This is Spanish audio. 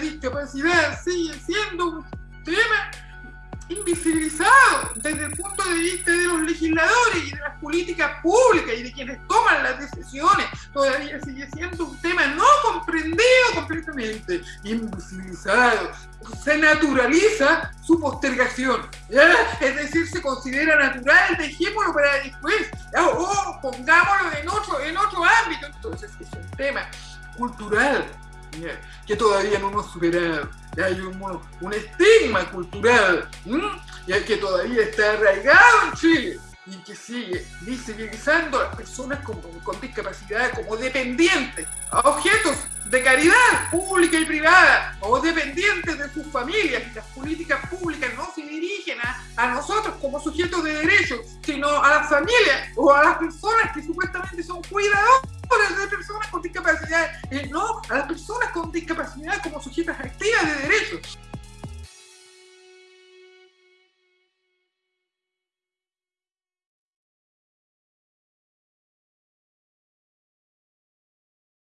discapacidad sigue siendo un tema invisibilizado desde el punto de vista de los legisladores y de las políticas públicas y de quienes toman las decisiones. Todavía sigue siendo un tema no comprendido completamente, invisibilizado. Se naturaliza su postergación, es decir, se considera natural, dejémoslo para después, o pongámoslo en otro, en otro ámbito. Entonces es un tema cultural que todavía no hemos superado. Hay un, estigma cultural que todavía está arraigado en Chile y que sigue visibilizando a las personas con, discapacidad como dependientes, a objetos de caridad pública y privada o dependientes de sus familias. Las políticas públicas no se dirigen a, a nosotros como sujetos de derechos, sino a las familias o a las personas que supuestamente son cuidadoras discapacidad, no a las personas con discapacidad como sujetas activas.